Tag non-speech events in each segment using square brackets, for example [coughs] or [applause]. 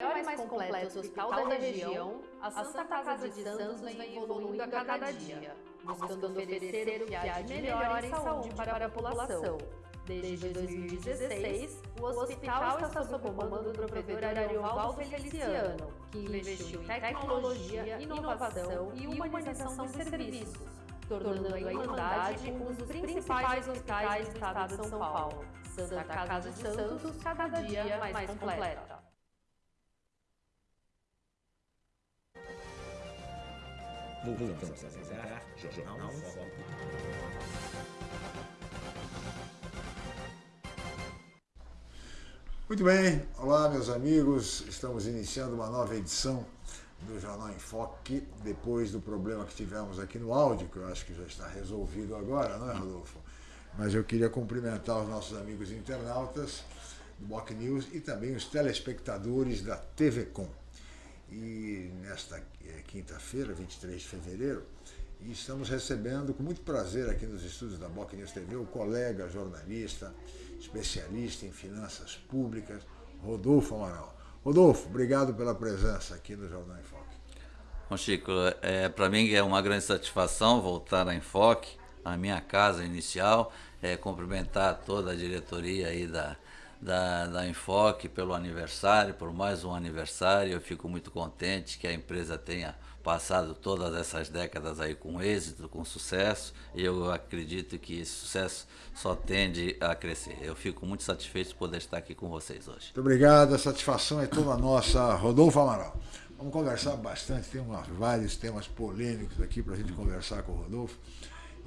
maior e mais completo hospital da região, a Santa Casa de Santos vem evoluindo a cada dia, buscando oferecer o que há de melhor em saúde para a população. Desde 2016, o hospital está sob o comando do provedor Ariovaldo Feliciano, que investiu em tecnologia, inovação e humanização dos serviços, tornando a Irmandade um dos principais hospitais do estado de São Paulo. Santa Casa de Santos, cada dia mais completa. Voltamos a Jornal em Foco. Muito bem, olá meus amigos, estamos iniciando uma nova edição do Jornal em Foque, depois do problema que tivemos aqui no áudio, que eu acho que já está resolvido agora, não é Rodolfo? Mas eu queria cumprimentar os nossos amigos internautas do Boc News e também os telespectadores da TV Com e nesta eh, quinta-feira, 23 de fevereiro, e estamos recebendo com muito prazer aqui nos estúdios da Boc News TV o colega jornalista, especialista em finanças públicas, Rodolfo Amaral. Rodolfo, obrigado pela presença aqui no Jornal Enfoque. Bom, Chico, é, para mim é uma grande satisfação voltar a Enfoque, a minha casa inicial, é, cumprimentar toda a diretoria aí da, da, da Enfoque pelo aniversário, por mais um aniversário. Eu fico muito contente que a empresa tenha passado todas essas décadas aí com êxito, com sucesso, e eu acredito que esse sucesso só tende a crescer. Eu fico muito satisfeito de poder estar aqui com vocês hoje. Muito obrigado, a satisfação é toda nossa. Rodolfo Amaral. Vamos conversar bastante, tem vários temas polêmicos aqui para a gente conversar com o Rodolfo.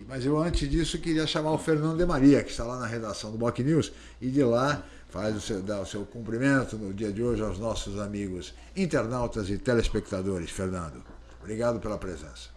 Mas eu, antes disso, queria chamar o Fernando de Maria, que está lá na redação do Boc News, e de lá faz o seu, dá o seu cumprimento no dia de hoje aos nossos amigos internautas e telespectadores. Fernando, obrigado pela presença.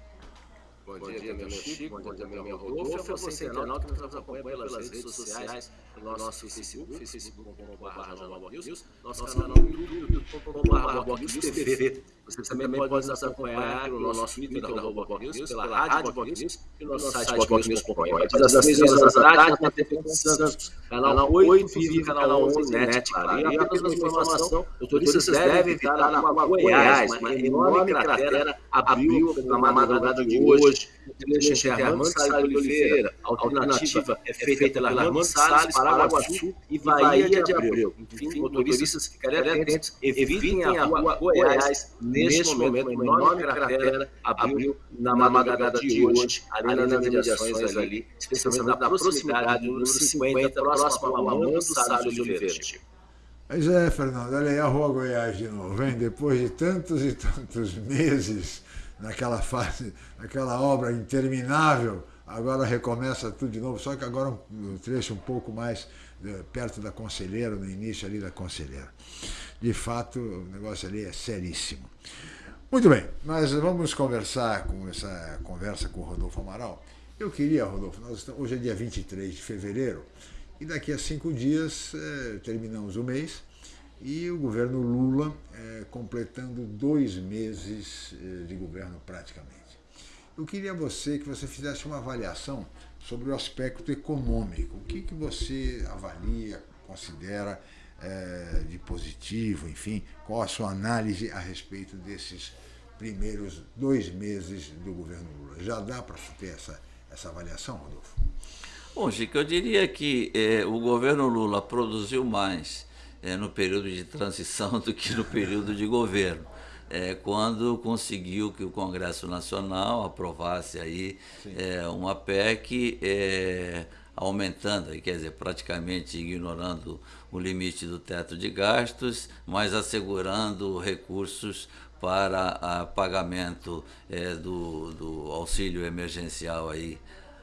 Bom, bom dia, dia, meu Chico, bom dia, meu Rodolfo. É você, internauta, que nos acompanha pelas redes sociais, no nosso Facebook, facebook.com.br nosso canal no YouTube.com.br News TV. Você também pode nos acompanhar no nosso Twitter, arroba News, pela rádio Boc News e no nosso site bocnews.com. Das 3 horas da tarde, na TV Santos, canal 8, Vive, canal 11, NET, claro. E apenas uma informação, motoristas devem evitar a rua Goiás, uma enorme cratera abriu na madrugada de hoje, trecho entre Armando Salles de Oliveira, a alternativa é feita pela Armando Salles, Paraguaçu e Bahia de Abreu. Enfim, motoristas ficarem atentos, evitem a rua Goiás, neste momento, uma enorme cratera abriu na madrugada de hoje, ali nas mediações ali, especialmente na proximidade do 50, próximo ao Armando Salles de Oliveira. Pois é, Fernando, olha aí a Rua Goiás de novo, hein? Depois de tantos e tantos meses naquela fase, naquela obra interminável, agora recomeça tudo de novo, só que agora um trecho um pouco mais eh, perto da Conselheira, no início ali da Conselheira. De fato, o negócio ali é seríssimo. Muito bem, mas vamos conversar com essa conversa com o Rodolfo Amaral. Eu queria, Rodolfo, estamos, hoje é dia 23 de fevereiro, e daqui a cinco dias eh, terminamos o mês, e o governo Lula é, completando dois meses é, de governo praticamente. Eu queria você que você fizesse uma avaliação sobre o aspecto econômico. O que, que você avalia, considera é, de positivo, enfim, qual a sua análise a respeito desses primeiros dois meses do governo Lula? Já dá para ter essa, essa avaliação, Rodolfo? Bom, Chico, eu diria que eh, o governo Lula produziu mais é, no período de transição [laughs] do que no período de governo. É, quando conseguiu que o Congresso Nacional aprovasse aí é, uma PEC é, aumentando, quer dizer, praticamente ignorando o limite do teto de gastos, mas assegurando recursos para a pagamento é, do, do auxílio emergencial aí,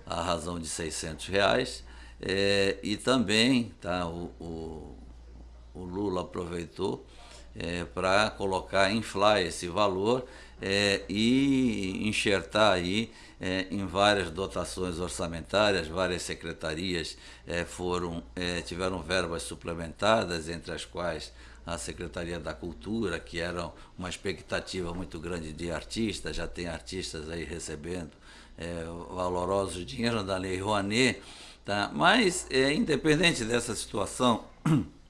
a razão de 600 reais, é, e também tá, o, o o Lula aproveitou é, para colocar, inflar esse valor é, e enxertar aí é, em várias dotações orçamentárias, várias secretarias é, foram, é, tiveram verbas suplementadas, entre as quais a Secretaria da Cultura, que era uma expectativa muito grande de artistas, já tem artistas aí recebendo é, valorosos dinheiro da Lei Rouanet, tá? mas independente dessa situação, [clears throat]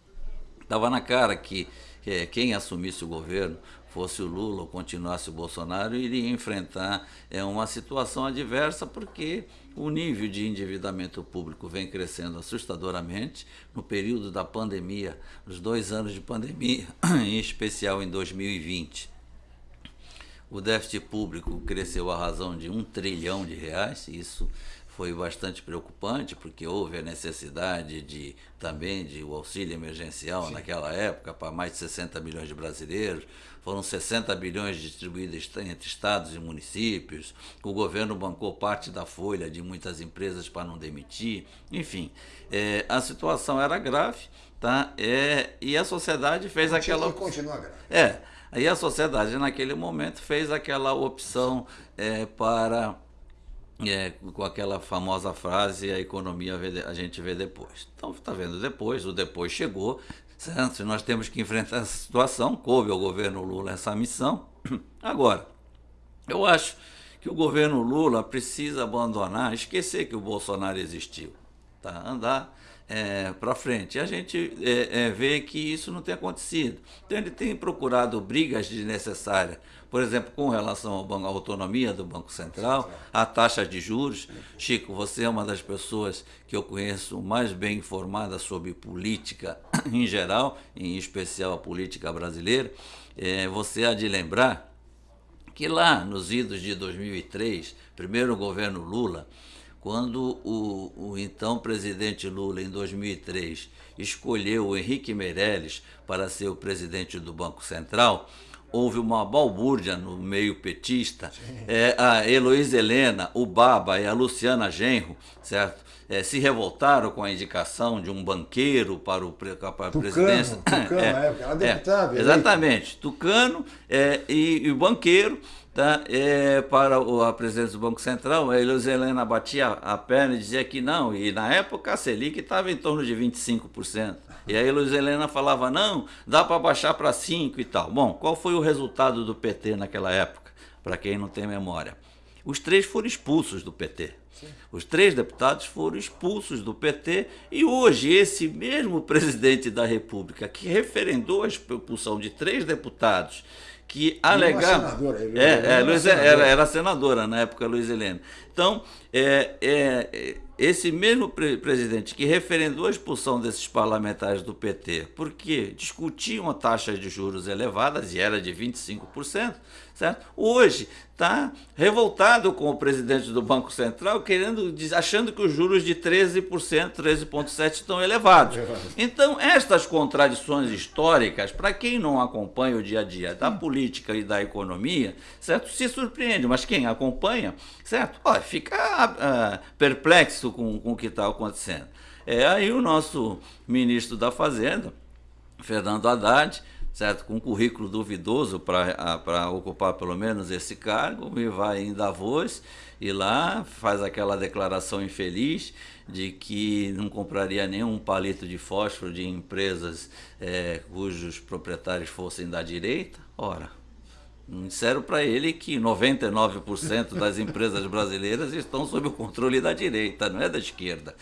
Estava na cara que que quem assumisse o governo fosse o Lula ou continuasse o Bolsonaro, iria enfrentar é, uma situação adversa, porque o nível de endividamento público vem crescendo assustadoramente no período da pandemia, nos dois anos de pandemia, [clears throat] em especial em 2020. O déficit público cresceu à razão de um trilhão de reais, isso foi bastante preocupante, porque houve a necessidade de também de o auxílio emergencial Sim. naquela época para mais de 60 milhões de brasileiros. Foram 60 bilhões distribuídos entre estados e municípios. O governo bancou parte da folha de muitas empresas para não demitir. Enfim, é, a situação era grave, tá? É, e a sociedade fez aquela. Continua grave. É. Aí a sociedade, naquele momento, fez aquela opção é, para é, com aquela famosa frase a economia a gente vê depois. Então está vendo depois, o depois chegou, certo? Nós temos que enfrentar essa situação, coube ao governo Lula essa missão. [clears throat] Agora, eu acho que o governo Lula precisa abandonar, esquecer que o Bolsonaro existiu, tá? andar é, para frente. E a gente é, é, vê que isso não tem acontecido. Então ele tem procurado brigas desnecessárias, por exemplo, com relação à autonomia do Banco Central, a taxa de juros. Chico, você é uma das pessoas que eu conheço mais bem informada sobre política [clears throat] em geral, em especial a política brasileira. É, você há de lembrar que lá nos idos de 2003, primeiro governo Lula, quando o, o, então presidente Lula, em 2003, escolheu o Henrique Meirelles para ser o presidente do Banco Central, houve uma balbúrdia no meio petista. É, a Heloísa Helena, o Baba e a Luciana Genro, certo? É, se revoltaram com a indicação de um banqueiro para, o, para a Tucano, presidência. Tucano, é, na época, era deputado. É, exatamente, Tucano é, e, e o banqueiro tá, é, para a presidência do Banco Central, a Helena batia a perna e dizia que não, e na época a Selic estava em torno de 25%. E aí a Luiz Helena falava, não, dá para baixar para 5% e tal. Bom, qual foi o resultado do PT naquela época, para quem não tem memória? Os três foram expulsos do PT. Sim. Os três deputados foram expulsos do PT e hoje esse mesmo presidente da República que referendou a expulsão de três deputados que alegaram. É, é, Luiz, era, era senadora na época, Luiz Helena. Então, é, é, esse mesmo pre presidente que referendou a expulsão desses parlamentares do PT, porque discutiam taxas de juros elevadas, e era de 25%, certo? hoje está revoltado com o presidente do Banco Central, querendo, achando que os juros de 13%, 13,7% estão elevados. Então, estas contradições históricas, para quem não acompanha o dia a dia da política e da economia, certo? se surpreende, mas quem acompanha, certo? Olha, fica uh, perplexo com, com o que está acontecendo. É aí o nosso ministro da Fazenda, Fernando Haddad, certo? com um currículo duvidoso para ocupar pelo menos esse cargo, e vai em Davos e lá faz aquela declaração infeliz de que não compraria nenhum palito de fósforo de empresas é, cujos proprietários fossem da direita. Ora, Disseram para ele que 99% das empresas brasileiras estão sob o controle da direita, não é da esquerda.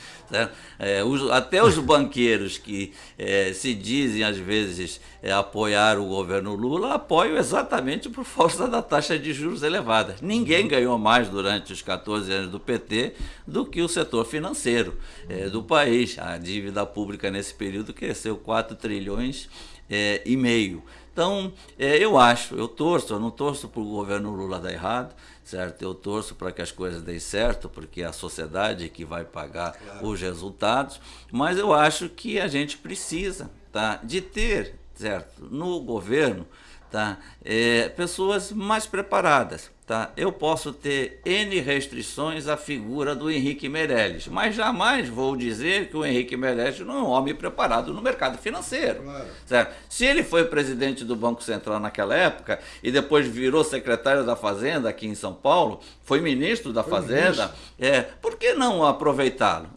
É, os, até os banqueiros que é, se dizem, às vezes, é, apoiar o governo Lula, apoiam exatamente por força da taxa de juros elevada. Ninguém ganhou mais durante os 14 anos do PT do que o setor financeiro é, do país. A dívida pública nesse período cresceu 4 trilhões é, e meio. Então, é, eu acho, eu torço, eu não torço para o governo Lula dar errado, certo? Eu torço para que as coisas deem certo, porque é a sociedade que vai pagar claro. os resultados, mas eu acho que a gente precisa tá, de ter, certo, no governo, tá, é, pessoas mais preparadas Tá? Eu posso ter N restrições à figura do Henrique Meirelles, mas jamais vou dizer que o Henrique Meirelles não é um homem preparado no mercado financeiro. Claro. Certo? Se ele foi presidente do Banco Central naquela época e depois virou secretário da Fazenda aqui em São Paulo, foi ministro da foi Fazenda, ministro. é, por que não aproveitá-lo?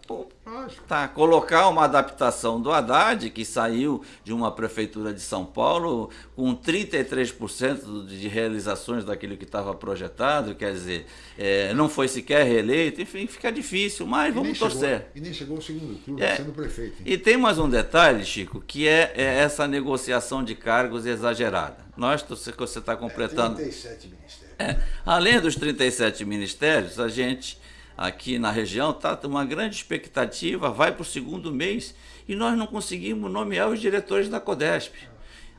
Tá, colocar uma adaptação do Haddad, que saiu de uma prefeitura de São Paulo com 33% de realizações daquilo que estava projetado quer dizer, é, não foi sequer reeleito, enfim, fica difícil, mas vamos torcer. Chegou, e nem chegou ao segundo turno, é, sendo prefeito. Hein? E tem mais um detalhe, Chico, que é, é essa negociação de cargos exagerada. Nós, você está completando. É, 37 ministérios. É, além dos 37 ministérios, a gente aqui na região está uma grande expectativa, vai para o segundo mês e nós não conseguimos nomear os diretores da CODESP.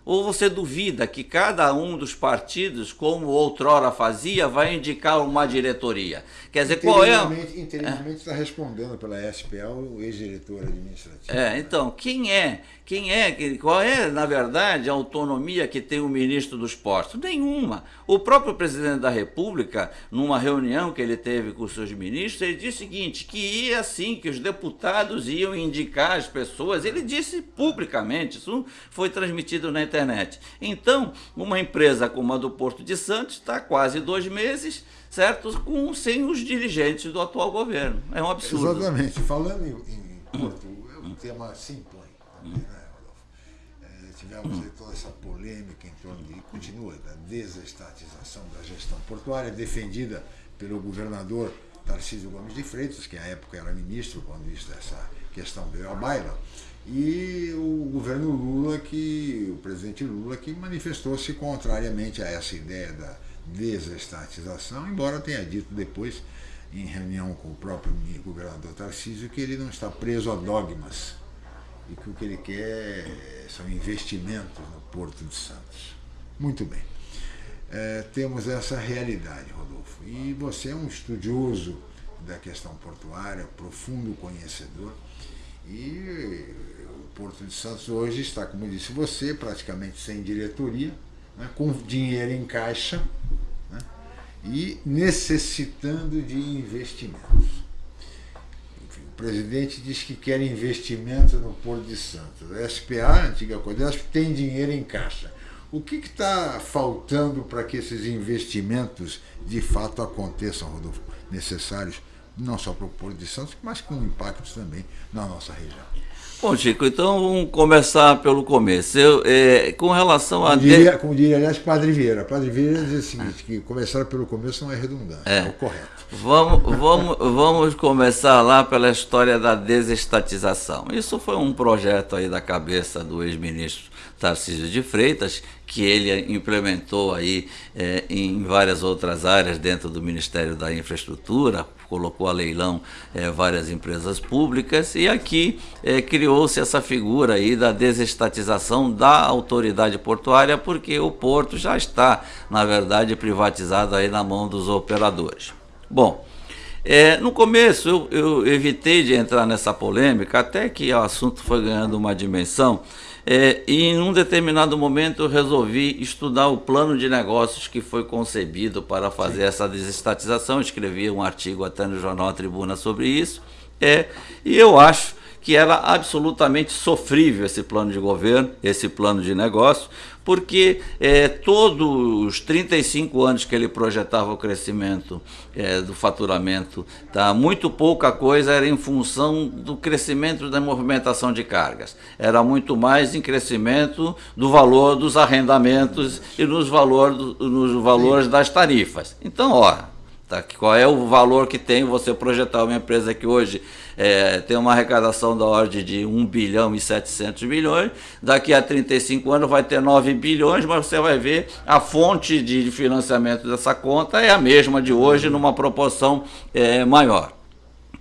Ou você duvida que cada um dos partidos, como outrora fazia, vai indicar uma diretoria? Quer dizer, qual é. Interinamente está respondendo pela SPA o ex-diretor administrativo. É, então, quem é? Quem é? Qual é, na verdade, a autonomia que tem o ministro dos Postos? Nenhuma. O próprio presidente da República, numa reunião que ele teve com os seus ministros, ele disse o seguinte: que ia assim, que os deputados iam indicar as pessoas. Ele disse publicamente, isso foi transmitido na internet. Então, uma empresa como a do Porto de Santos está quase dois meses, certo? Com, sem os dirigentes do atual governo. É um absurdo. Exatamente. Falando em, em Porto, é um tema simples também, né? É, tivemos toda essa polêmica em torno de, continua, da desestatização da gestão portuária, defendida pelo governador Tarcísio Gomes de Freitas, que à época era ministro quando isso, essa questão veio à baila e o governo Lula, que o presidente Lula, que manifestou-se contrariamente a essa ideia da desestatização, embora tenha dito depois, em reunião com o próprio governador Tarcísio, que ele não está preso a dogmas e que o que ele quer são investimentos no Porto de Santos. Muito bem. É, temos essa realidade, Rodolfo. E você é um estudioso da questão portuária, profundo conhecedor. E Porto de Santos hoje está, como disse você, praticamente sem diretoria, né, com dinheiro em caixa né, e necessitando de investimentos. Enfim, o presidente diz que quer investimento no Porto de Santos. A SPA, a antiga Codesp, tem dinheiro em caixa. O que está faltando para que esses investimentos de fato aconteçam, Rodolfo, necessários não só para o Porto de Santos, mas com impactos também na nossa região. Bom, Chico, então vamos começar pelo começo. Eu, é, com relação a. Como diria, como diria, aliás, Padre Vieira. Padre Vieira diz o seguinte: que começar pelo começo não é redundante, é, é o correto. Vamos, vamos, vamos começar lá pela história da desestatização. Isso foi um projeto aí da cabeça do ex-ministro Tarcísio de Freitas, que ele implementou aí é, em várias outras áreas dentro do Ministério da Infraestrutura, colocou a leilão é, várias empresas públicas e aqui é, criou-se essa figura aí da desestatização da autoridade portuária, porque o porto já está, na verdade, privatizado aí na mão dos operadores. Bom, é, no começo eu, eu evitei de entrar nessa polêmica, até que o assunto foi ganhando uma dimensão é, e em um determinado momento eu resolvi estudar o plano de negócios que foi concebido para fazer Sim. essa desestatização. Escrevi um artigo até no Jornal Tribuna sobre isso. É, e eu acho que era absolutamente sofrível esse plano de governo, esse plano de negócio, porque é, todos os 35 anos que ele projetava o crescimento é, do faturamento, tá, muito pouca coisa era em função do crescimento da movimentação de cargas. Era muito mais em crescimento do valor dos arrendamentos e nos, valor nos valores das tarifas. Então, ó, tá, qual é o valor que tem você projetar uma empresa que hoje é, tem uma arrecadação da ordem de 1 bilhão e 700 milhões, daqui a 35 anos vai ter 9 bilhões, mas você vai ver a fonte de financiamento dessa conta é a mesma de hoje, numa proporção é, maior.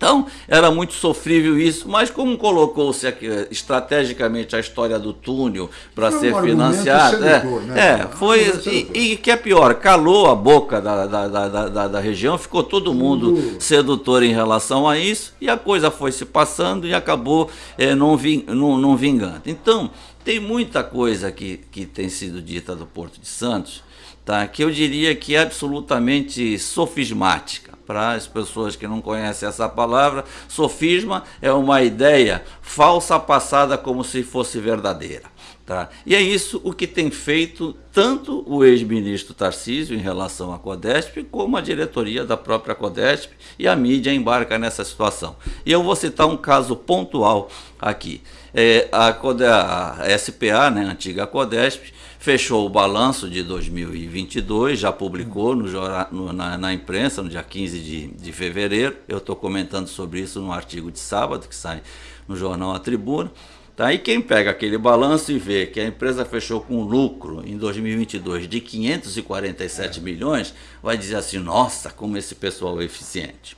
Então, era muito sofrível isso, mas como colocou-se estrategicamente a história do túnel para ser um financiado, é, né? é, foi, e, e, que é pior, calou a boca da, da, da, da, da região, ficou todo mundo uh. sedutor em relação a isso, e a coisa foi se passando e acabou é, não, ving, não, não vingando. Então, tem muita coisa que, que tem sido dita do Porto de Santos, tá, que eu diria que é absolutamente sofismática para as pessoas que não conhecem essa palavra, sofisma é uma ideia falsa passada como se fosse verdadeira. Tá? E é isso o que tem feito tanto o ex-ministro Tarcísio em relação à Codesp, como a diretoria da própria Codesp e a mídia embarca nessa situação. E eu vou citar um caso pontual aqui. É, a, a SPA, né, a antiga Codesp, fechou o balanço de 2022, já publicou no, no, na, na, imprensa no dia 15 de, de fevereiro. Eu estou comentando sobre isso no artigo de sábado, que sai no jornal A Tribuna. Tá? E quem pega aquele balanço e vê que a empresa fechou com lucro em 2022 de 547 é. milhões, vai dizer assim: nossa, como esse pessoal é eficiente.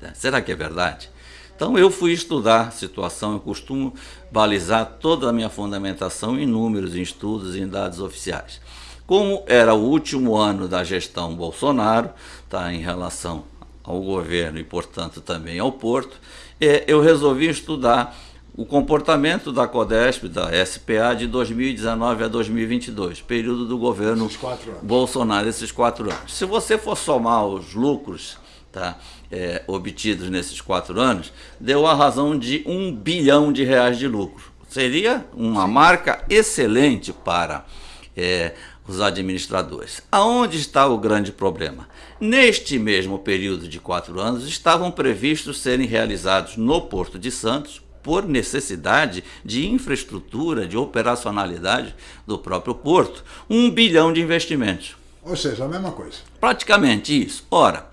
Tá? Será que é verdade? Então eu fui estudar a situação, eu costumo balizar toda a minha fundamentação em números, em estudos, em dados oficiais. Como era o último ano da gestão Bolsonaro, tá, em relação ao governo e, portanto, também ao Porto, é, eu resolvi estudar o comportamento da CODESP, da SPA, de 2019 a 2022, período do governo Bolsonaro, esses quatro anos. Se você for somar os lucros tá, é, obtidos nesses quatro anos, deu a razão de um bilhão de reais de lucro. Seria uma marca excelente para é, os administradores. Aonde está o grande problema? Neste mesmo período de quatro anos, estavam previstos serem realizados no Porto de Santos por necessidade de infraestrutura, de operacionalidade do próprio porto, um bilhão de investimentos. Ou seja, a mesma coisa. Praticamente isso. Ora,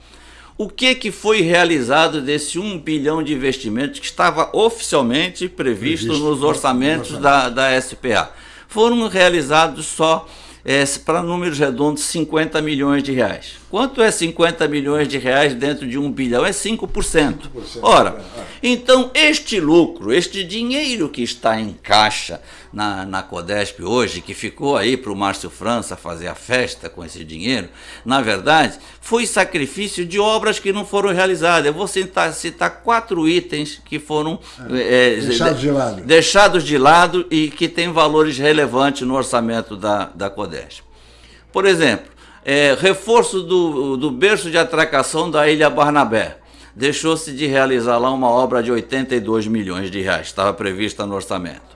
o que, que foi realizado desse um bilhão de investimentos que estava oficialmente previsto, previsto nos orçamentos da, da SPA? Foram realizados só é, para números redondos 50 milhões de reais. Quanto é 50 milhões de reais dentro de um bilhão? É 5%. 5%. Ora, é. então este lucro, este dinheiro que está em caixa na, na Codesp hoje, que ficou aí para o Márcio França fazer a festa com esse dinheiro, na verdade, foi sacrifício de obras que não foram realizadas. Eu vou citar, citar quatro itens que foram é, é, deixados, de lado. deixados de lado e que têm valores relevantes no orçamento da, da Codesp. Por exemplo, é, reforço do, do berço de atracação da Ilha Barnabé. Deixou-se de realizar lá uma obra de 82 milhões de reais, estava prevista no orçamento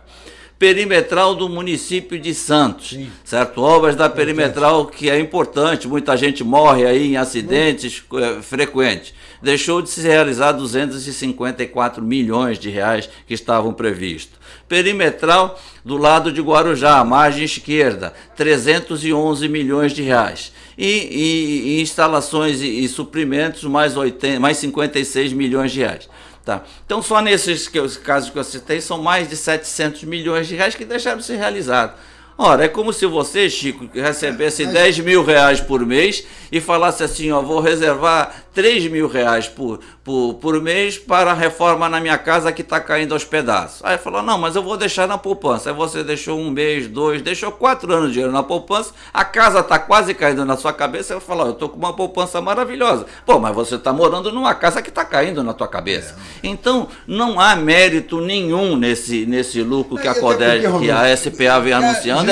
perimetral do município de Santos, Sim. certo? Obras da perimetral que é importante, muita gente morre aí em acidentes é, frequentes. Deixou de se realizar 254 milhões de reais que estavam previstos. Perimetral do lado de Guarujá, margem esquerda, 311 milhões de reais. E, e, e instalações e, e, suprimentos, mais, 80, mais 56 milhões de reais. Tá. Então, só nesses que, casos que eu citei, são mais de 700 milhões de reais que deixaram de ser realizados. Ora, é como se você, Chico, recebesse 10 mil reais por mês e falasse assim, ó, vou reservar 3 mil reais por, por, por mês para a reforma na minha casa que está caindo aos pedaços. Aí falou, não, mas eu vou deixar na poupança. Aí você deixou um mês, dois, deixou quatro anos de dinheiro na poupança, a casa está quase caindo na sua cabeça, eu falo, eu estou com uma poupança maravilhosa. Pô, mas você está morando numa casa que está caindo na tua cabeça. É. Então, não há mérito nenhum nesse, nesse lucro que a CODES, que a SPA vem é,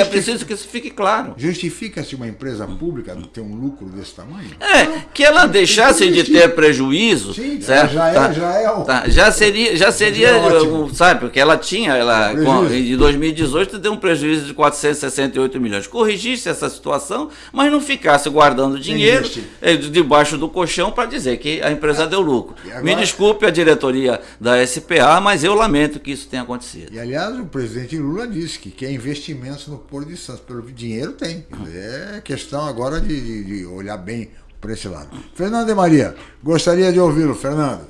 anunciando, é preciso que isso fique claro. Justifica-se uma empresa pública ter um lucro desse tamanho? É, que ela deixasse de ter prejuízo, Sim, certo? Já, é, tá, já, é o... tá, já seria, já seria, é sabe, porque ela tinha, ela com, em 2018 deu um prejuízo de 468 milhões. Corrigisse essa situação, mas não ficasse guardando dinheiro eh, debaixo do colchão para dizer que a empresa é. deu lucro. Agora... Me desculpe a diretoria da SPA, mas eu lamento que isso tenha acontecido. E aliás, o presidente Lula disse que quer investimentos no Porto de Santos. Pelo dinheiro tem. É questão agora de, de, de olhar bem por esse lado. Fernando de Maria, gostaria de ouvi-lo, Fernando.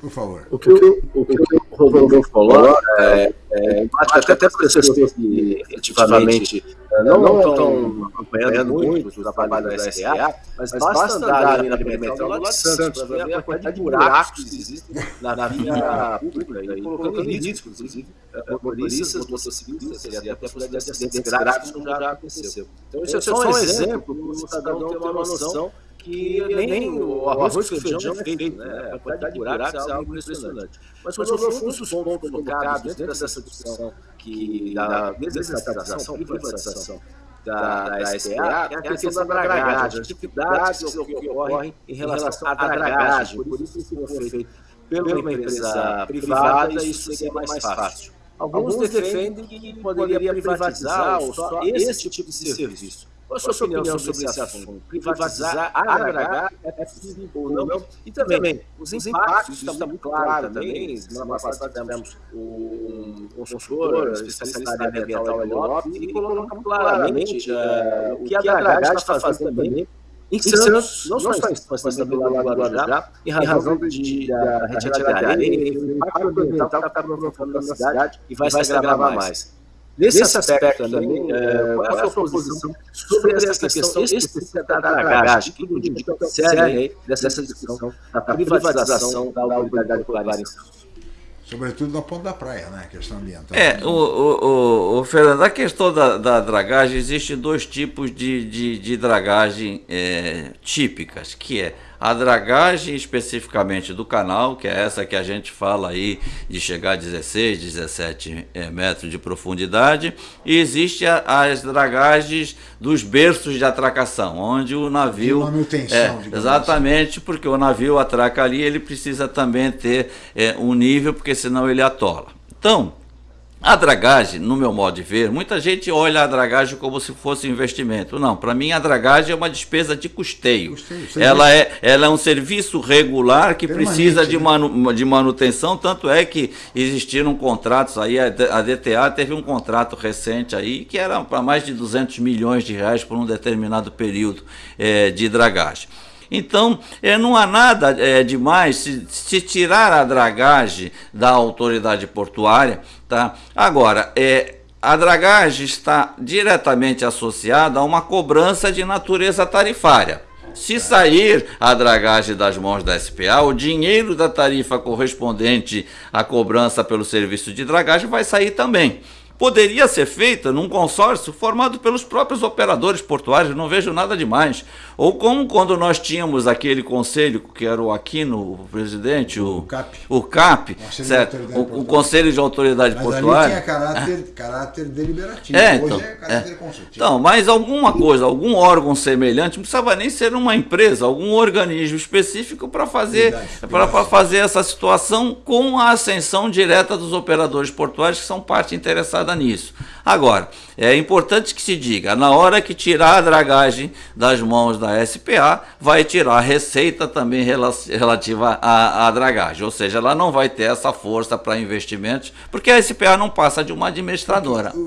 Por favor. O que, o, o, que o Rodolfo falou é, é, acho até para pessoas que efetivamente não, não estão acompanhando muito o trabalho da SDA, mas basta andar ali na perimetral lá de Santos para ver a quantidade de buracos que existem na via pública e colocando em risco, inclusive, motoristas, motociclistas e até por acidentes graves como já aconteceu. Então, isso é só um exemplo para o cidadão ter uma noção que nem o arroz com feijão é feito, né? A quantidade de buracos é algo impressionante. Mas quando eu fui os pontos colocados dentro dessa discussão que da desestatização, privatização da, da SPA, é a questão da dragagem, as dificuldades que ocorrem em relação à dragagem, por isso que foi feito pela empresa privada, isso seria mais fácil. Alguns defendem que poderia privatizar ou só esse tipo de serviço. Qual a sua opinião sobre esse assunto? Privatizar, agregar, é possível ou não? E também, os impactos, isso está muito claro também. Semana passada tivemos um consultor, especialista na área ambiental ali Lopes, e colocou claramente uh, o que a Dragage está fazendo também em Santos, não só em Santos, mas também lá no Guarujá, em razão de, da retirada de areia, o impacto ambiental que está provocando na cidade e vai se agravar mais. Nesse, Nesse aspecto, aspecto também, é, qual é a sua posição sobre essa questão específica da dragagem, que tudo indica séria dessa discussão da privatização da autoridade portuária em Santos? Sobretudo na ponta da praia, né? A questão ambiental. É, o, o, o, o Fernando, a questão da, da dragagem, existem dois tipos de, de, de dragagem é, típicas, que é a dragagem especificamente do canal, que é essa que a gente fala aí de chegar a 16, 17 é, metros de profundidade, e existe a, as dragagens dos berços de atracação, onde o navio... De manutenção, é, assim. Exatamente, assim. porque o navio atraca ali, ele precisa também ter é, um nível, porque senão ele atola. Então, a dragagem, no meu modo de ver, muita gente olha a dragagem como se fosse investimento. Não, para mim a dragagem é uma despesa de custeio. custeio ela, é, ela é um serviço regular que Permanente, precisa de, né? manu, de manutenção, tanto é que existiram contratos aí, a DTA teve um contrato recente aí que era para mais de 200 milhões de reais por um determinado período é, de dragagem. Então, é, não há nada é, demais se, se tirar a dragagem da autoridade portuária. Tá? Agora, é, a dragagem está diretamente associada a uma cobrança de natureza tarifária. Se sair a dragagem das mãos da SPA, o dinheiro da tarifa correspondente à cobrança pelo serviço de dragagem vai sair também poderia ser feita num consórcio formado pelos próprios operadores portuários, não vejo nada demais. Ou como quando nós tínhamos aquele conselho, que era o Aquino, o presidente, o, o CAP, o, CAP certo? O, o, Conselho de Autoridade mas Portuária. Ali tinha caráter, caráter deliberativo, é, então, hoje é caráter é. consultivo. Então, mas alguma coisa, algum órgão semelhante, não precisava nem ser uma empresa, algum organismo específico para fazer, para fazer essa situação com a ascensão direta dos operadores portuários que são parte interessada nisso. Agora, é importante que se diga, na hora que tirar a dragagem das mãos da SPA, vai tirar a receita também relativa à, à dragagem, ou seja, ela não vai ter essa força para investimentos, porque a SPA não passa de uma administradora. O,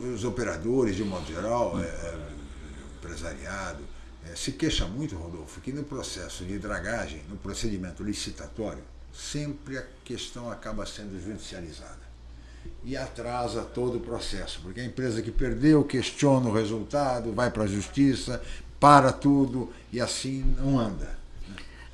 o, os operadores, de modo geral, é, é, empresariado, é, se queixa muito, Rodolfo, que no processo de dragagem, no procedimento licitatório, sempre a questão acaba sendo judicializada e atrasa todo o processo, porque a empresa que perdeu questiona o resultado, vai para a justiça, para tudo e assim não anda.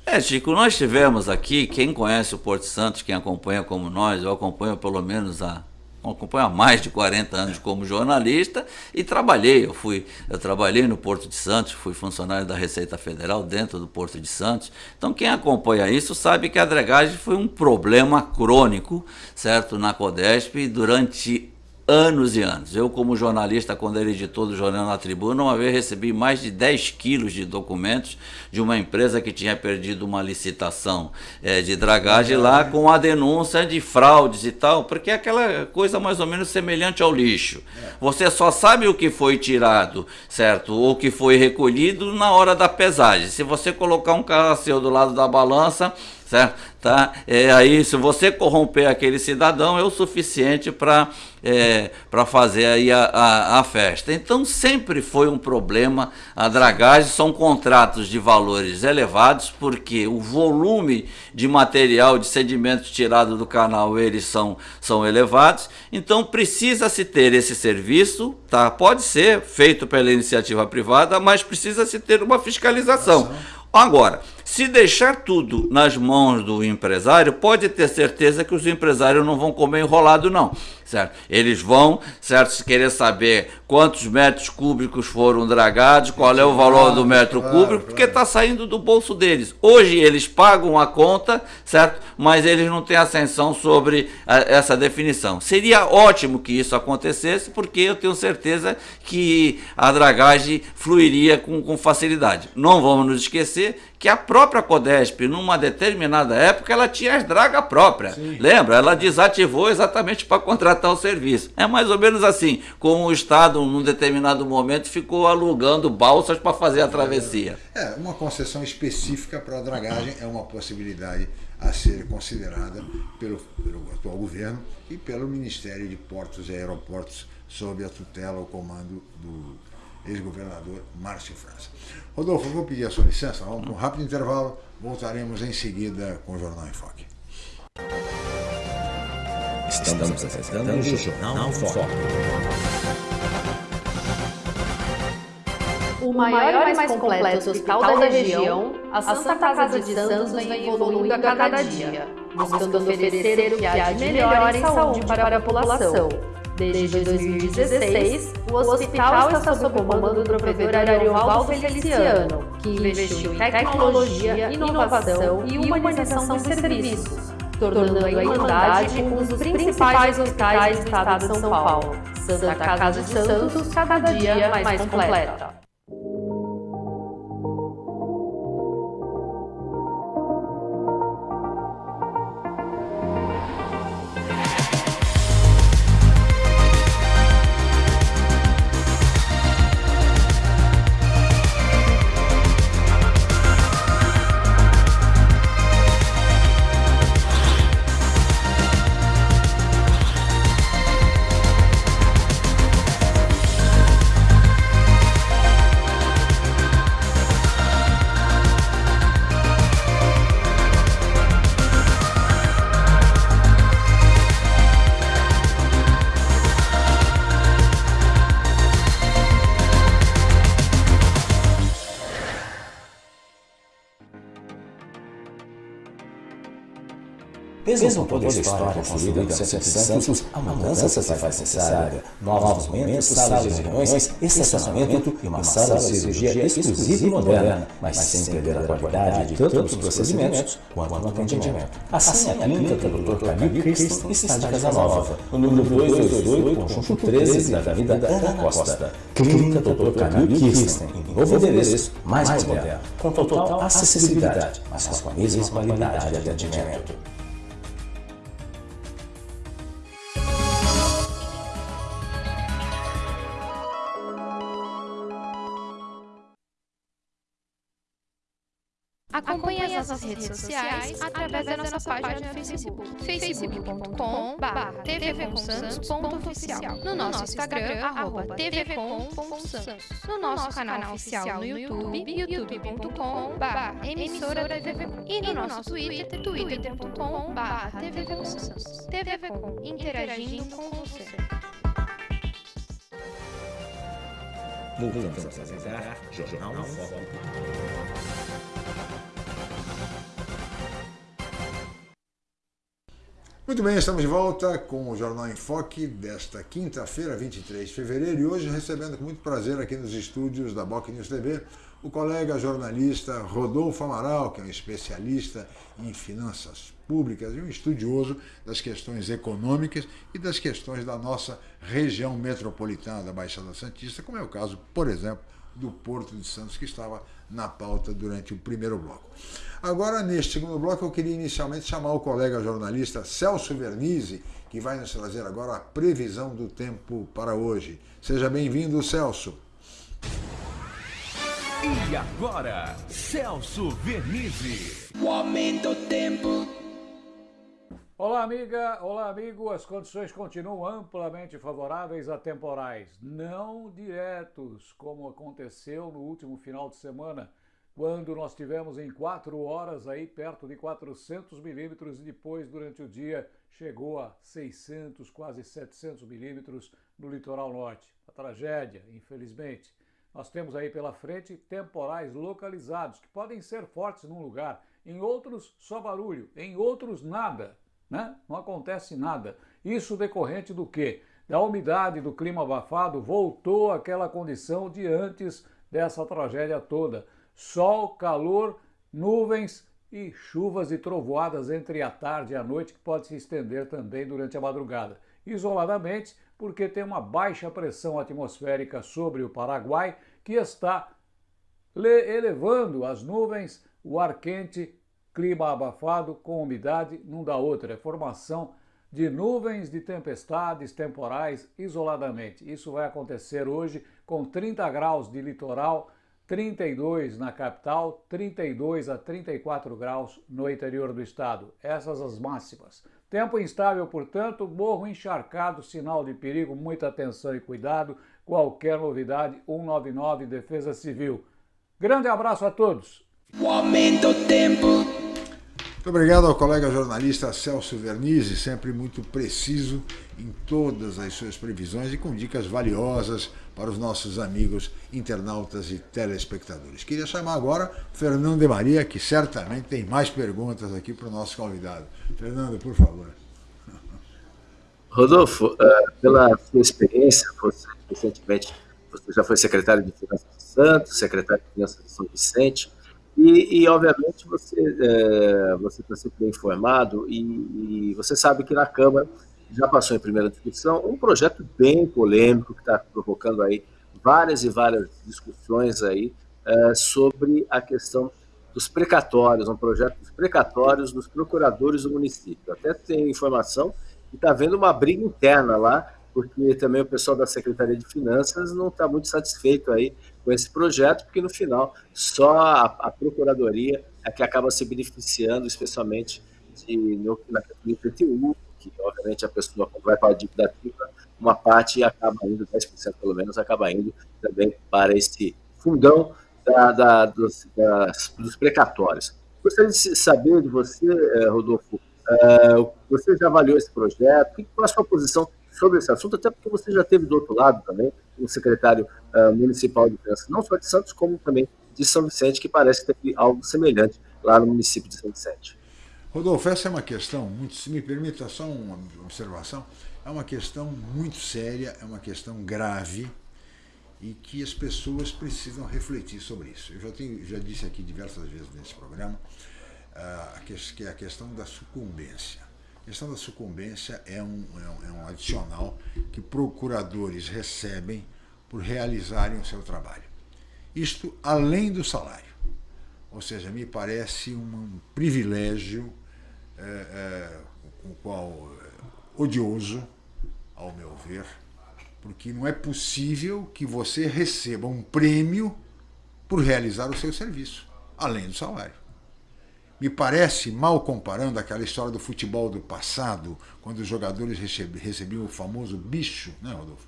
É, Chico, nós tivemos aqui, quem conhece o Porto Santos, quem acompanha como nós, eu acompanho pelo menos há acompanho há mais de 40 anos como jornalista e trabalhei. Eu fui, eu trabalhei no Porto de Santos, fui funcionário da Receita Federal dentro do Porto de Santos. Então quem acompanha isso sabe que a dregagem foi um problema crônico, certo, na Codesp durante anos e anos. Eu, como jornalista, quando era editor do Jornal na Tribuna, uma vez recebi mais de 10 quilos de documentos de uma empresa que tinha perdido uma licitação é, de dragagem lá com a denúncia de fraudes e tal, porque é aquela coisa mais ou menos semelhante ao lixo. Você só sabe o que foi tirado, certo? Ou que foi recolhido na hora da pesagem. Se você colocar um carro do lado da balança, certo? Tá? É, aí, se você corromper aquele cidadão, é o suficiente para é, fazer aí a, a, a, festa. Então, sempre foi um problema a dragagem, são contratos de valores elevados, porque o volume de material, de sedimentos tirado do canal, eles são, são elevados, então precisa-se ter esse serviço, tá? pode ser feito pela iniciativa privada, mas precisa-se ter uma fiscalização. Agora, se deixar tudo nas mãos do empresário, pode ter certeza que os empresários não vão comer enrolado, não. Certo? Eles vão, certo, se querer saber quantos metros cúbicos foram dragados, qual é o valor do metro cúbico, porque está saindo do bolso deles. Hoje eles pagam a conta, certo? Mas eles não têm ascensão sobre a, essa definição. Seria ótimo que isso acontecesse, porque eu tenho certeza que a dragagem fluiria com, com facilidade. Não vamos nos esquecer que a própria Codesp, numa determinada época, ela tinha as dragas próprias. Sim. Lembra? Ela desativou exatamente para contratar o serviço. É mais ou menos assim, como o Estado, num determinado momento, ficou alugando balsas para fazer a travessia. É, uma concessão específica para a dragagem é uma possibilidade a ser considerada pelo, pelo atual governo e pelo Ministério de Portos e Aeroportos, sob a tutela, o comando do ex-governador Márcio França. Rodolfo, vou pedir a sua licença, vamos para um rápido intervalo, voltaremos em seguida com o Jornal em Foque. Estamos apresentando o Jornal em Foque. O maior e mais completo hospital da região, a Santa Casa de Santos vem evoluindo a cada dia, buscando oferecer o que há de melhor em saúde para a população Desde 2016, o hospital está sob o comando do professor Ariovaldo Feliciano, que investiu em tecnologia, inovação e humanização de serviços, tornando a Irmandade um dos principais hospitais do estado de São Paulo. Santa Casa de Santos, cada dia mais completa. Mesmo toda a história construída no centro de Santos, a mudança se faz necessária. Novos movimentos, salas de reuniões, estacionamento e uma sala de cirurgia exclusiva e moderna, mas sem perder a qualidade tanto nos procedimentos quanto no atendimento. Assim, a clínica do Dr. Camille Christen está de Casa Nova, no número 228, conjunto 13 da Avenida Ana Costa. Clínica Dr. Camille Christen, em novo endereço, mais moderno, com total acessibilidade, mas com a mesma qualidade de atendimento. Redes sociais através da nossa página no Facebook, facebook.com tvcomsantos.oficial, no nosso Instagram, arroba tvcom.santos, no nosso canal oficial no YouTube, youtube.com emissora tvcom, e no nosso Twitter, twitter.com tvcomsantos. TVCom, interagindo com você. Voltamos a apresentar Jornal Foco. Muito bem, estamos de volta com o Jornal em Foque desta quinta-feira, 23 de fevereiro, e hoje recebendo com muito prazer aqui nos estúdios da Boc News TV o colega jornalista Rodolfo Amaral, que é um especialista em finanças públicas e um estudioso das questões econômicas e das questões da nossa região metropolitana da Baixada Santista, como é o caso, por exemplo, do Porto de Santos, que estava na pauta durante o primeiro bloco. Agora, neste segundo bloco, eu queria inicialmente chamar o colega jornalista Celso Vernizzi, que vai nos trazer agora a previsão do tempo para hoje. Seja bem-vindo, Celso. E agora, Celso Vernizzi. O aumento do tempo. Olá, amiga. Olá, amigo. As condições continuam amplamente favoráveis a temporais, não diretos, como aconteceu no último final de semana, quando nós tivemos em quatro horas aí perto de 400 milímetros e depois, durante o dia, chegou a 600, quase 700 milímetros no litoral norte. A tragédia, infelizmente. Nós temos aí pela frente temporais localizados, que podem ser fortes num lugar, em outros só barulho, em outros nada né? Não acontece nada. Isso decorrente do quê? Da umidade do clima abafado voltou àquela condição de antes dessa tragédia toda. Sol, calor, nuvens e chuvas e trovoadas entre a tarde e a noite que pode se estender também durante a madrugada. Isoladamente, porque tem uma baixa pressão atmosférica sobre o Paraguai que está elevando as nuvens, o ar quente, clima abafado com umidade, não dá outra, é formação de nuvens de tempestades temporais isoladamente. Isso vai acontecer hoje com 30 graus de litoral, 32 na capital, 32 a 34 graus no interior do estado. Essas as máximas. Tempo instável, portanto, morro encharcado, sinal de perigo, muita atenção e cuidado. Qualquer novidade, 199 Defesa Civil. Grande abraço a todos. O aumento tempo. Muito obrigado ao colega jornalista Celso Vernizzi, sempre muito preciso em todas as suas previsões e com dicas valiosas para os nossos amigos internautas e telespectadores. Queria chamar agora Fernando de Maria, que certamente tem mais perguntas aqui para o nosso convidado. Fernando, por favor. Rodolfo, eh, pela sua experiência, você recentemente você já foi secretário de Finanças de Santos, secretário de Finanças de São Vicente, e, e obviamente você é, você está sempre bem informado e, e você sabe que na Câmara já passou em primeira discussão, um projeto bem polêmico que está provocando aí várias e várias discussões aí é, sobre a questão dos precatórios, um projeto dos precatórios dos procuradores do município. Até tem informação que está havendo uma briga interna lá, porque também o pessoal da Secretaria de Finanças não está muito satisfeito aí com esse projeto, porque no final só a, a Procuradoria é que acaba se beneficiando, especialmente de, no, na IPTU, que obviamente a pessoa quando vai para a dívida ativa, uma parte acaba indo, 10% pelo menos, acaba indo também para esse fundão da, da, dos, das, dos precatórios. Gostaria de saber de você, eh, Rodolfo, uh, você já avaliou esse projeto, qual a sua posição sobre esse assunto, até porque você já teve do outro lado também, o secretário uh, municipal de finanças, não só de Santos, como também de São Vicente, que parece ter algo semelhante lá no município de São Vicente. Rodolfo, essa é uma questão, muito, se me permita só uma observação, é uma questão muito séria, é uma questão grave e que as pessoas precisam refletir sobre isso. Eu já, tenho, já disse aqui diversas vezes nesse programa uh, que é a questão da sucumbência. A questão da sucumbência é um, é um, é um adicional que procuradores recebem por realizarem o seu trabalho. Isto além do salário. Ou seja, me parece um privilégio é, é, o qual é, odioso, ao meu ver, porque não é possível que você receba um prêmio por realizar o seu serviço, além do salário. Me parece, mal comparando aquela história do futebol do passado, quando os jogadores recebiam o famoso bicho, né, Rodolfo?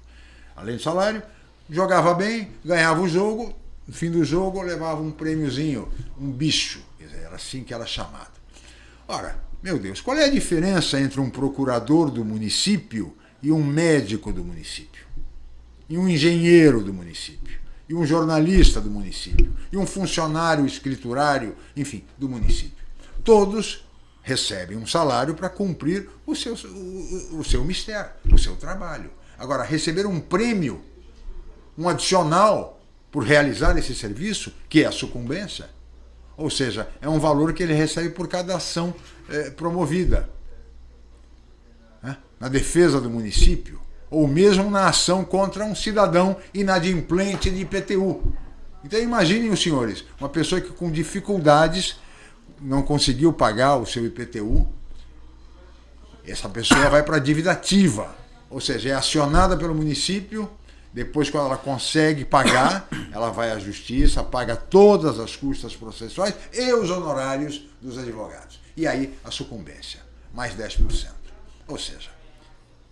Além do salário, jogava bem, ganhava o jogo, no fim do jogo levava um prêmiozinho, um bicho. Era assim que era chamado. Ora, meu Deus, qual é a diferença entre um procurador do município e um médico do município? E um engenheiro do município? E um jornalista do município? E um funcionário escriturário, enfim, do município? Todos recebem um salário para cumprir o seu, o, o seu mistério, o seu trabalho. Agora, receber um prêmio, um adicional por realizar esse serviço, que é a sucumbência, ou seja, é um valor que ele recebe por cada ação é, promovida né? na defesa do município, ou mesmo na ação contra um cidadão inadimplente de IPTU. Então imaginem os senhores, uma pessoa que com dificuldades não conseguiu pagar o seu IPTU, essa pessoa vai para a dívida ativa, ou seja, é acionada pelo município depois, quando ela consegue pagar, ela vai à justiça, paga todas as custas processuais e os honorários dos advogados. E aí a sucumbência, mais 10%. Ou seja,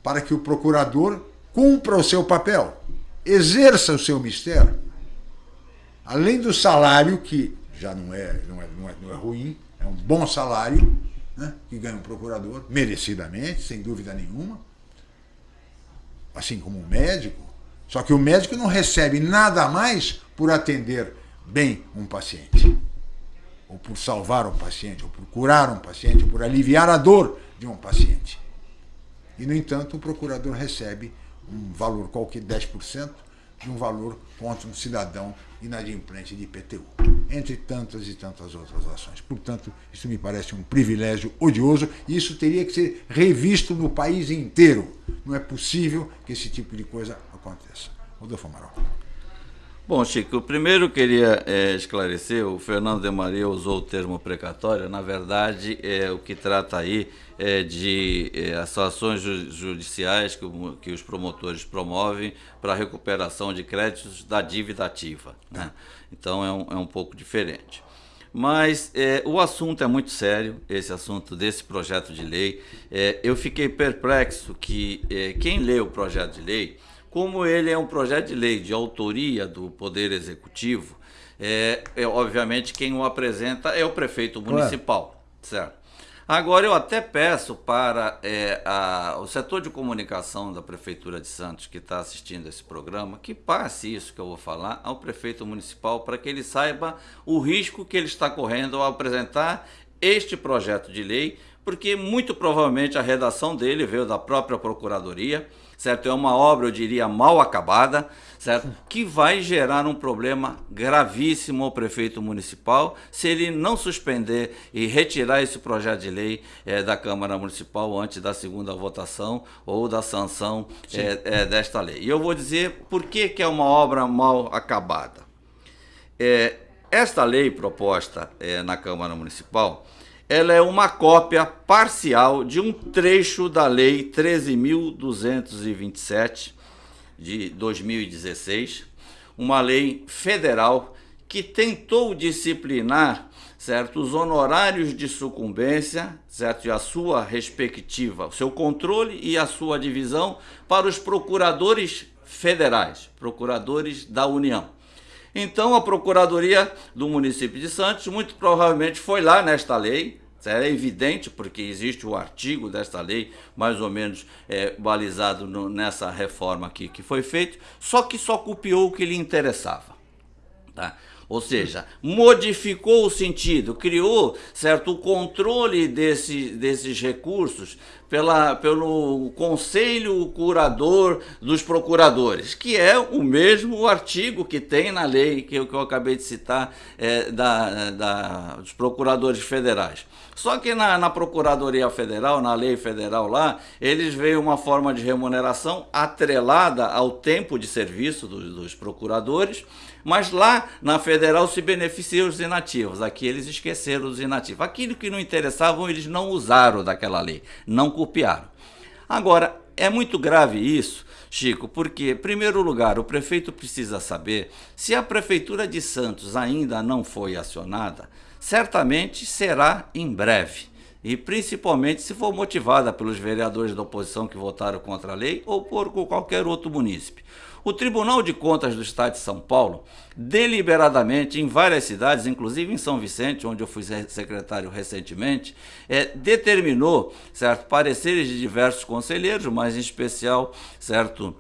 para que o procurador cumpra o seu papel, exerça o seu mistério, além do salário, que já não é, não é, não é, não é ruim, é um bom salário, né, que ganha um procurador, merecidamente, sem dúvida nenhuma, assim como um médico, só que o médico não recebe nada mais por atender bem um paciente, ou por salvar um paciente, ou por curar um paciente, ou por aliviar a dor de um paciente. E, no entanto, o procurador recebe um valor qualquer 10% de um valor contra um cidadão inadimplente de IPTU, entre tantas e tantas outras ações. Portanto, isso me parece um privilégio odioso e isso teria que ser revisto no país inteiro. Não é possível que esse tipo de coisa aconteça. Rodolfo Amaral. Bom, Chico, primeiro queria é, esclarecer, o Fernando de Maria usou o termo precatório, na verdade, é, o que trata aí é de é, ações judiciais que, que, os promotores promovem para a recuperação de créditos da dívida ativa. Né? Então é um, é um pouco diferente. Mas é, o assunto é muito sério, esse assunto desse projeto de lei. É, eu fiquei perplexo que é, quem lê o projeto de lei como ele é um projeto de lei de autoria do Poder Executivo, é, é obviamente quem o apresenta é o prefeito municipal, claro. certo? Agora, eu até peço para é, a, o setor de comunicação da Prefeitura de Santos, que está assistindo esse programa, que passe isso que eu vou falar ao prefeito municipal, para que ele saiba o risco que ele está correndo ao apresentar este projeto de lei, porque muito provavelmente a redação dele veio da própria Procuradoria certo? É uma obra, eu diria, mal acabada, certo? Que vai gerar um problema gravíssimo ao prefeito municipal se ele não suspender e retirar esse projeto de lei é, da Câmara Municipal antes da segunda votação ou da sanção é, é, desta lei. E eu vou dizer por que, que é uma obra mal acabada. esta lei proposta na Câmara Municipal ela é uma cópia parcial de um trecho da Lei 13.227 de 2016, uma lei federal que tentou disciplinar certo, os honorários de sucumbência, certo, e a sua respectiva, o seu controle e a sua divisão para os procuradores federais, procuradores da União. Então a Procuradoria do município de Santos muito provavelmente foi lá nesta lei, é evidente, porque existe o artigo desta lei, mais ou menos é, balizado no, nessa reforma aqui que foi feito, só que só copiou o que lhe interessava. Tá? Ou seja, modificou o sentido, criou certo o controle desse, desses recursos pela, pelo Conselho Curador dos Procuradores, que é o mesmo artigo que tem na lei que eu, que eu acabei de citar é, da, da, dos procuradores federais. Só que na, na, Procuradoria Federal, na lei federal lá, eles veem uma forma de remuneração atrelada ao tempo de serviço dos, dos procuradores, mas lá na federal se beneficiam os inativos. Aqui eles esqueceram os inativos. Aquilo que não interessavam, eles não usaram daquela lei, não copiaram. Agora, é muito grave isso, Chico, porque, em primeiro lugar, o prefeito precisa saber se a Prefeitura de Santos ainda não foi acionada, certamente será em breve. E principalmente se for motivada pelos vereadores da oposição que votaram contra a lei ou por qualquer outro munícipe. O Tribunal de Contas do Estado de São Paulo, deliberadamente, em várias cidades, inclusive em São Vicente, onde eu fui secretário recentemente, é, determinou certo, pareceres de diversos conselheiros, mas em especial certo,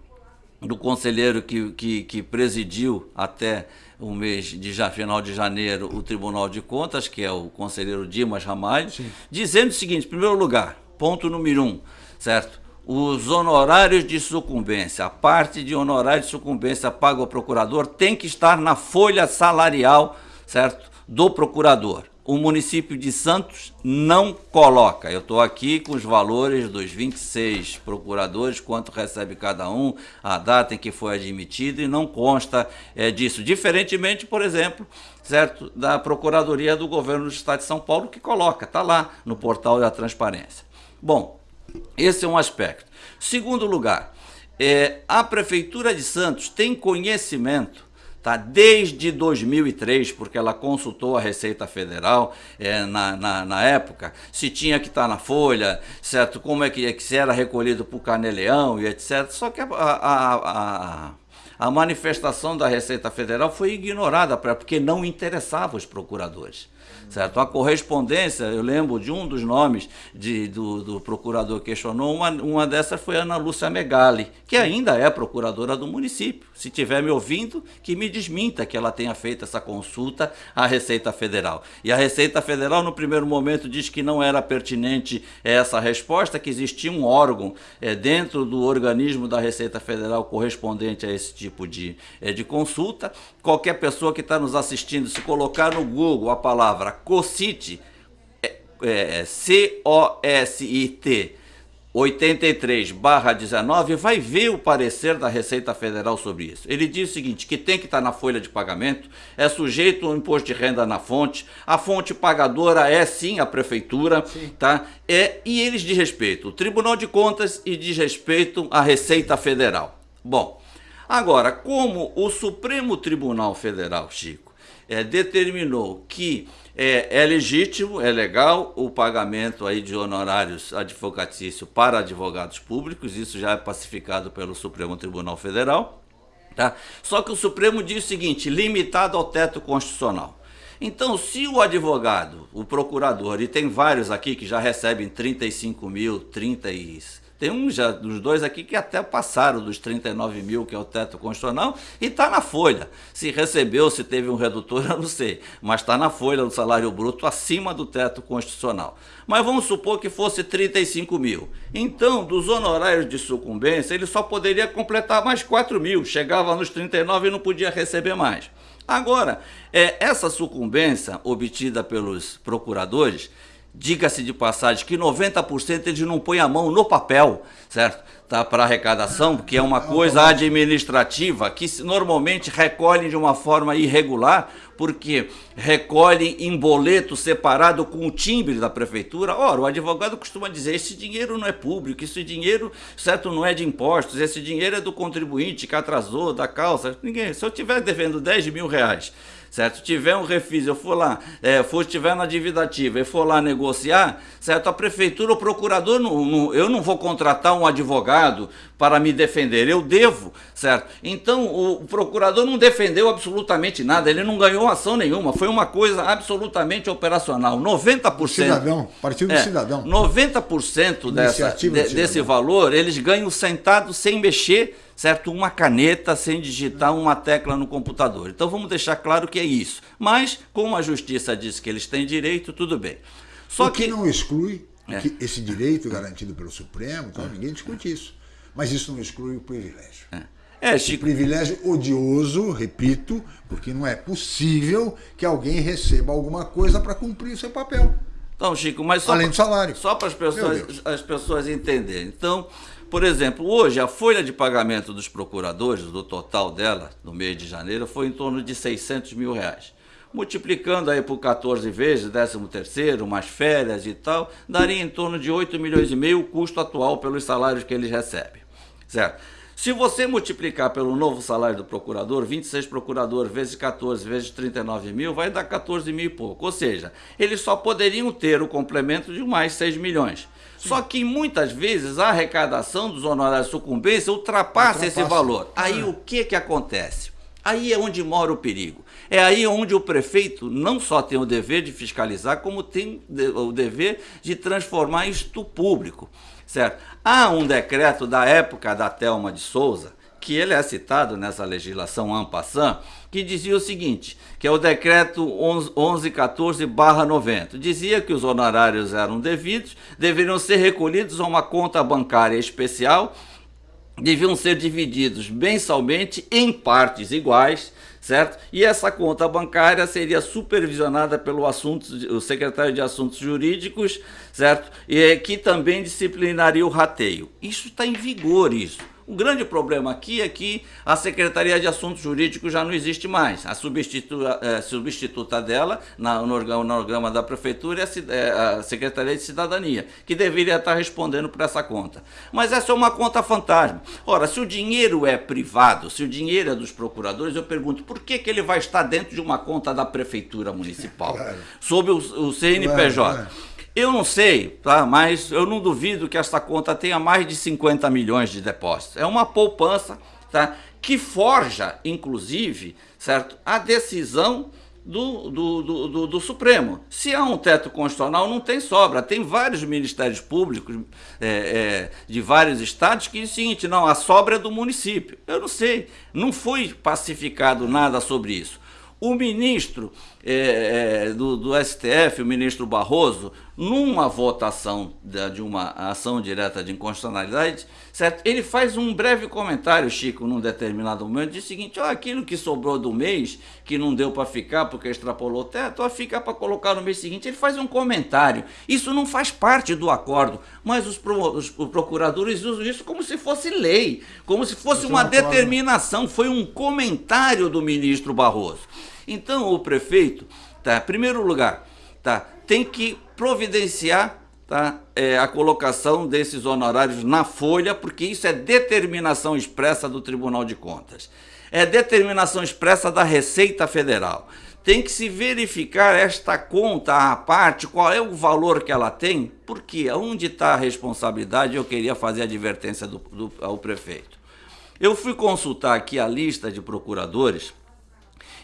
do conselheiro que, que, que presidiu até o mês de já, final de janeiro o Tribunal de Contas, que é o conselheiro Dimas Ramalho, Sim. dizendo o seguinte, em primeiro lugar, ponto número um, certo? Os honorários de sucumbência, a parte de honorário de sucumbência pago ao procurador tem que estar na folha salarial, certo? Do procurador o município de Santos não coloca. Eu estou aqui com os valores dos 26 procuradores, quanto recebe cada um, a data em que foi admitido e não consta é, disso. Diferentemente, por exemplo, certo, da Procuradoria do Governo do Estado de São Paulo, que coloca, está lá no portal da transparência. Bom, esse é um aspecto. Segundo lugar, é, a Prefeitura de Santos tem conhecimento tá? desde 2003, porque ela consultou a Receita Federal é, na, na, na, época, se tinha que estar tá na folha, certo? como é que, é se era recolhido por Caneleão e etc. Só que a, a, a, a manifestação da Receita Federal foi ignorada, porque não interessava os procuradores certo? A correspondência, eu lembro de um dos nomes de, do, do procurador que questionou, uma, uma dessas foi Ana Lúcia Megali, que ainda é procuradora do município. Se estiver me ouvindo, que me desminta que ela tenha feito essa consulta à Receita Federal. E a Receita Federal, no primeiro momento, diz que não era pertinente essa resposta, que existia um órgão é, dentro do organismo da Receita Federal correspondente a esse tipo de, é, de consulta. Qualquer pessoa que está nos assistindo, se colocar no Google a palavra COCIT, é, é, C-O-S-I-T, 83/19 vai ver o parecer da Receita Federal sobre isso. Ele diz o seguinte, que tem que estar na folha de pagamento, é sujeito ao imposto de renda na fonte, a fonte pagadora é sim a prefeitura, sim. tá? É, e eles diz respeito o Tribunal de Contas e diz respeito à Receita Federal. Bom, agora, como o Supremo Tribunal Federal, Chico, é, determinou que é, é, legítimo, é legal o pagamento aí de honorários advocatícios para advogados públicos, isso já é pacificado pelo Supremo Tribunal Federal. Tá? Só que o Supremo diz o seguinte, limitado ao teto constitucional. Então, se o advogado, o procurador, e tem vários aqui que já recebem 35 mil, 30 e tem um já, dos dois aqui que até passaram dos 39 mil, que é o teto constitucional, e está na folha. Se recebeu, se teve um redutor, [laughs] eu não sei. Mas está na folha do salário bruto acima do teto constitucional. Mas vamos supor que fosse 35 mil. Então, dos honorários de sucumbência, ele só poderia completar mais 4 mil. Chegava nos 39 e não podia receber mais. Agora, é, essa sucumbência obtida pelos procuradores diga-se de passagem, que 90% eles não põem a mão no papel, certo? Tá, para arrecadação, que é uma coisa administrativa que normalmente recolhem de uma forma irregular, porque recolhem em boleto separado com o timbre da prefeitura. Ora, o advogado costuma dizer: esse dinheiro não é público, esse dinheiro, certo, não é de impostos, esse dinheiro é do contribuinte que atrasou, da causa. Ninguém, se eu estiver devendo 10 mil reais certo? Tiver um refis, eu for lá, é, for tiver na dívida ativa e for lá negociar, certo? A prefeitura, o procurador, não, não, eu não vou contratar um advogado para me defender, eu devo, certo? Então o procurador não defendeu absolutamente nada, ele não ganhou ação nenhuma, foi uma coisa absolutamente operacional. 90%. Cidadão, partido do é, cidadão. 90% dessa, de, desse valor eles ganham sentados sem mexer certo? Uma caneta sem digitar uma tecla no computador. Então vamos deixar claro que é isso. Mas, como a justiça diz que eles têm direito, tudo bem. Só o que, que não exclui é. que esse direito garantido pelo Supremo, então, ninguém discute isso. Mas isso não exclui o privilégio. É. É, Chico. privilégio odioso, repito, porque não é possível que alguém receba alguma coisa para cumprir o seu papel. Então, Chico, mas só além do salário. Só para as pessoas, as pessoas entenderem. Então, por exemplo, hoje a folha de pagamento dos procuradores, do total dela, no mês de janeiro, foi em torno de 600 mil reais. Multiplicando aí por 14 vezes, 13 terceiro, mais férias e tal, daria em torno de 8 milhões e meio o custo atual pelos salários que eles recebem. Certo? Se você multiplicar pelo novo salário do procurador, 26 procuradores vezes 14 vezes 39 mil, vai dar 14 mil e pouco. Ou seja, eles só poderiam ter o complemento de mais 6 milhões. Só que muitas vezes a arrecadação dos honorários de sucumbência ultrapassa, ultrapassa. esse valor. Aí ah. o que, que acontece? Aí é onde mora o perigo. É aí onde o prefeito não só tem o dever de fiscalizar, como tem o dever de transformar isto público. Certo? Há um decreto da época da Thelma de Souza, que ele é citado nessa legislação AMPASSAN, que dizia o seguinte, que é o decreto 1114-90. Dizia que os honorários eram devidos, deveriam ser recolhidos a uma conta bancária especial, deviam ser divididos mensalmente em partes iguais, certo? E essa conta bancária seria supervisionada pelo assunto, o secretário de Assuntos Jurídicos, certo? E que também disciplinaria o rateio. Isso está em vigor, isso. O grande problema aqui é que a Secretaria de Assuntos Jurídicos já não existe mais. A substituta, é, substituta dela, na, no, organograma da Prefeitura, é a, é a Secretaria de Cidadania, que deveria estar respondendo por essa conta. Mas essa é uma conta fantasma. Ora, se o dinheiro é privado, se o dinheiro é dos procuradores, eu pergunto por que, que ele vai estar dentro de uma conta da Prefeitura Municipal, claro. sob o, o CNPJ? Claro, claro. Eu não sei, tá? mas eu não duvido que esta conta tenha mais de 50 milhões de depósitos. É uma poupança tá? que forja, inclusive, certo? a decisão do, do, do, do, Supremo. Se há um teto constitucional, não tem sobra. Tem vários ministérios públicos é, é, de vários estados que dizem o seguinte: não, a sobra é do município. Eu não sei, não foi pacificado nada sobre isso. O ministro é, é, do, do, STF, o ministro Barroso, numa votação de, de, uma ação direta de inconstitucionalidade, certo? ele faz um breve comentário, Chico, num determinado momento, diz o seguinte: ó, aquilo que sobrou do mês, que não deu para ficar porque extrapolou o teto, ó, fica para colocar no mês seguinte. Ele faz um comentário. Isso não faz parte do acordo, mas os, pro, os procuradores usam isso como se fosse lei, como se fosse uma determinação. Foi um comentário do ministro Barroso. Então o prefeito, tá, primeiro lugar, tá, tem que providenciar tá, é, a colocação desses honorários na folha, porque isso é determinação expressa do Tribunal de Contas. É determinação expressa da Receita Federal. Tem que se verificar esta conta à parte, qual é o valor que ela tem, porque onde está a responsabilidade, eu queria fazer a advertência do, do, ao prefeito. Eu fui consultar aqui a lista de procuradores,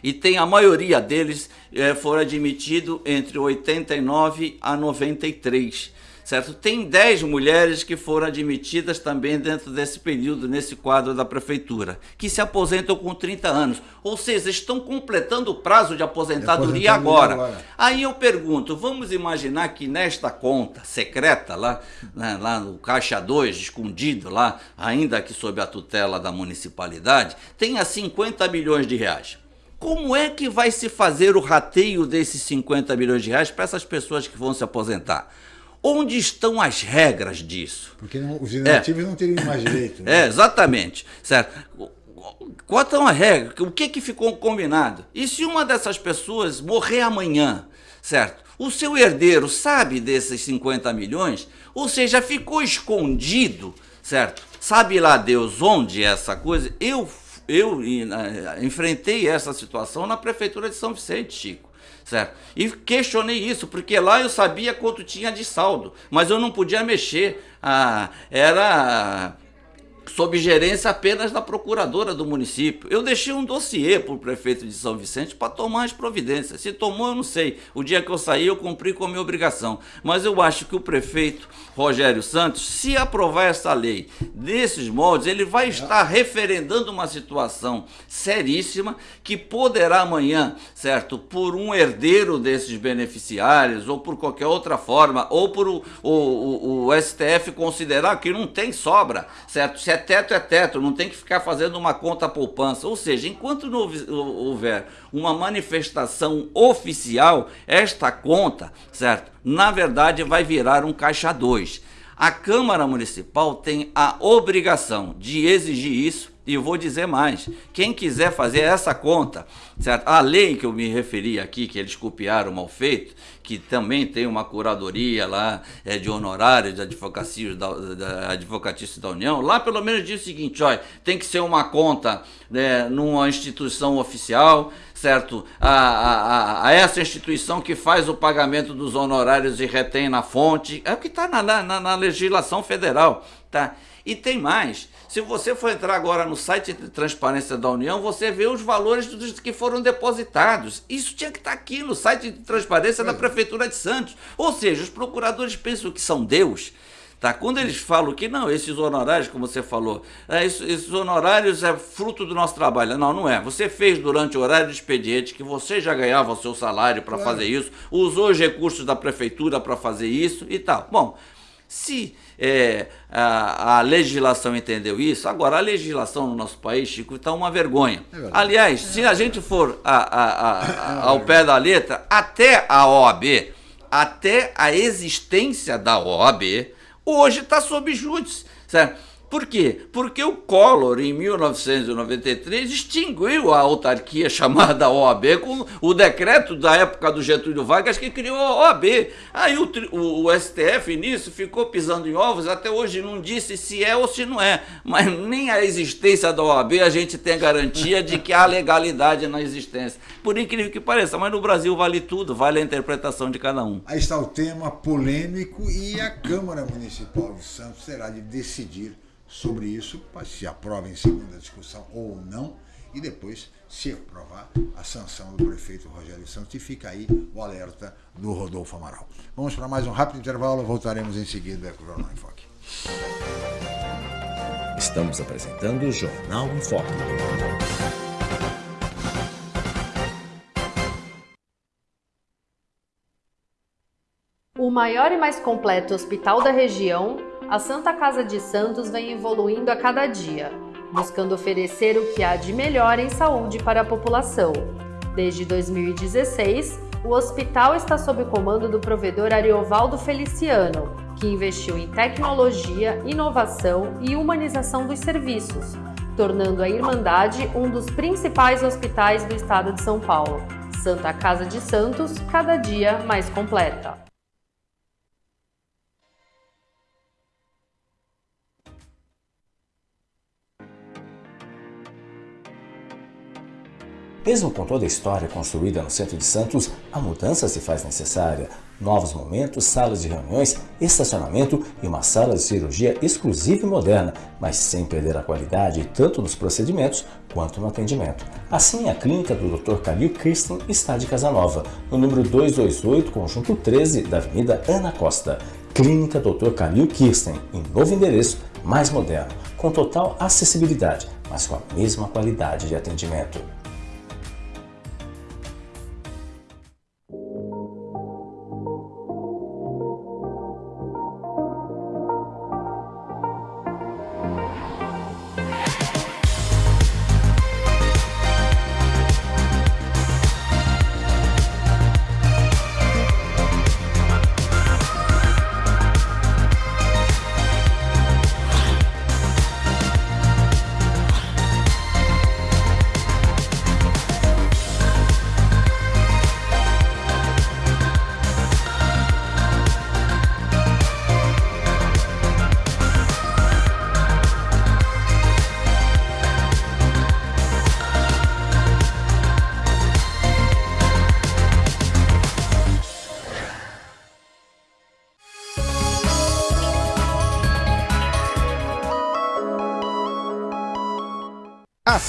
e tem a maioria deles é, foram admitidos entre 89 a 93. Certo? Tem 10 mulheres que foram admitidas também dentro desse período, nesse quadro da prefeitura, que se aposentam com 30 anos. Ou seja, estão completando o prazo de aposentadoria, agora. agora. Aí eu pergunto, vamos imaginar que nesta conta secreta, lá, né, lá no Caixa 2, escondido lá, ainda que sob a tutela da municipalidade, tenha 50 milhões de reais. Como é que vai se fazer o rateio desses 50 milhões de reais para essas pessoas que vão se aposentar? Onde estão as regras disso? Porque não, os inativos é. não teriam mais direito. [coughs] Né? É, exatamente. Certo. Qual é a regra? O que, que ficou combinado? E se uma dessas pessoas morrer amanhã, certo? O seu herdeiro sabe desses 50 milhões? Ou seja, ficou escondido, certo? Sabe lá Deus onde é essa coisa? Eu eu enfrentei essa situação na prefeitura de São Vicente, Chico. Certo? E questionei isso, porque lá eu sabia quanto tinha de saldo, mas eu não podia mexer. Ah, era sob gerência apenas da procuradora do município. Eu deixei um dossiê para o prefeito de São Vicente para tomar as providências. Se tomou, eu não sei. O dia que eu saí, eu cumpri com a minha obrigação. Mas eu acho que o prefeito Rogério Santos, se aprovar essa lei desses moldes, ele vai estar referendando uma situação seríssima que poderá amanhã, certo, por um herdeiro desses beneficiários, ou por qualquer outra forma, ou por o, o, o, o STF considerar que não tem sobra, certo? Se é teto, é teto, não tem que ficar fazendo uma conta poupança. Ou seja, enquanto não houver uma manifestação oficial, esta conta, certo? Na verdade, vai virar um caixa 2. A Câmara Municipal tem a obrigação de exigir isso e eu vou dizer mais: quem quiser fazer essa conta, certo? a lei que eu me referi aqui, que eles copiaram mal feito, que também tem uma curadoria lá é, de honorários de advocacia da, da da União, lá pelo menos diz o seguinte: olha, tem que ser uma conta né, numa instituição oficial, certo? A, a, a, essa instituição que faz o pagamento dos honorários e retém na fonte, é o que está na, na, na legislação federal, tá? E tem mais. Se você for entrar agora no site de transparência da União, você vê os valores dos que foram depositados. Isso tinha que estar aqui no site de transparência da Prefeitura de Santos. Ou seja, os procuradores pensam que são Deus. Tá? Quando eles falam que não, esses honorários, como você falou, é, esses honorários é fruto do nosso trabalho. Não, não é. Você fez durante o horário de expediente que você já ganhava o seu salário para claro. fazer isso, usou os recursos da prefeitura para fazer isso e tal. Bom, se é, a, a, legislação entendeu isso, agora a legislação no nosso país, Chico, está uma vergonha. É Aliás, se a gente for a, a, ao pé da letra, até a OAB, até a existência da OAB, hoje está sob júdice. Certo? Por quê? Porque o Collor, em 1993, extinguiu a autarquia chamada OAB com o decreto da época do Getúlio Vargas que criou a OAB. Aí o, o, o, STF nisso ficou pisando em ovos, até hoje não disse se é ou se não é. Mas nem a existência da OAB a gente tem garantia de que há legalidade na existência. Por incrível que pareça, mas no Brasil vale tudo, vale a interpretação de cada um. Aí está o tema polêmico e a Câmara Municipal de Santos terá de decidir sobre isso, se aprova em segunda discussão ou não, e depois, se aprovar, a sanção do prefeito Rogério Santos. E fica aí o alerta do Rodolfo Amaral. Vamos para mais um rápido intervalo, voltaremos em seguida com o Jornal em Foque. Estamos apresentando o Jornal em Foque. O maior e mais completo hospital da região a Santa Casa de Santos vem evoluindo a cada dia, buscando oferecer o que há de melhor em saúde para a população. Desde 2016, o hospital está sob o comando do provedor Ariovaldo Feliciano, que investiu em tecnologia, inovação e humanização dos serviços, tornando a Irmandade um dos principais hospitais do estado de São Paulo. Santa Casa de Santos, cada dia mais completa. Mesmo com toda a história construída no centro de Santos, a mudança se faz necessária. Novos momentos, salas de reuniões, estacionamento e uma sala de cirurgia exclusiva e moderna, mas sem perder a qualidade tanto nos procedimentos quanto no atendimento. Assim, a clínica do Dr. Calil Kirsten está de Casanova, no número 228, conjunto 13 da Avenida Ana Costa. Clínica Dr. Calil Kirsten, em novo endereço, mais moderno, com total acessibilidade, mas com a mesma qualidade de atendimento.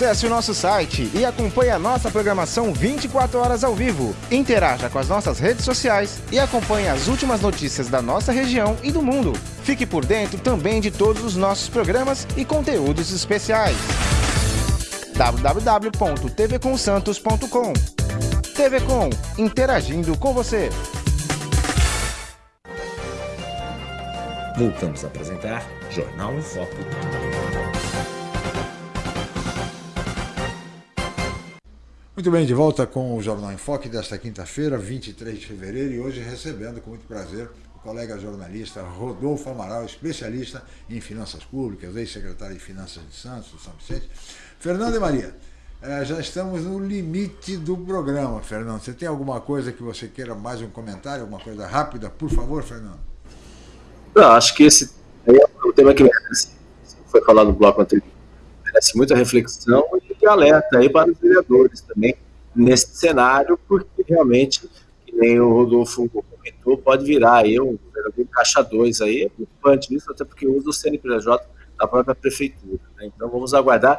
Acesse o nosso site e acompanhe a nossa programação 24 horas ao vivo. Interaja com as nossas redes sociais e acompanhe as últimas notícias da nossa região e do mundo. Fique por dentro também de todos os nossos programas e conteúdos especiais. www.tvcomsantos.com TV Com, interagindo com você. Voltamos a apresentar Jornal em Foco. Muito bem, de volta com o Jornal em Foque desta quinta-feira, 23 de fevereiro, e hoje recebendo com muito prazer o colega jornalista Rodolfo Amaral, especialista em finanças públicas, ex-secretário de Finanças de Santos, do São Vicente. Fernando e Maria, eh, já estamos no limite do programa, Fernando. Você tem alguma coisa que você queira, mais um comentário, alguma coisa rápida, por favor, Fernando? Não, acho que esse é o tema que foi falado no bloco anterior, merece muita reflexão e alerta aí para os vereadores também nesse cenário, porque realmente, que nem o Rodolfo comentou, pode virar aí um vereador caixa 2 aí, é preocupante isso, até porque usa o CNPJ da própria prefeitura. Né? Então vamos aguardar.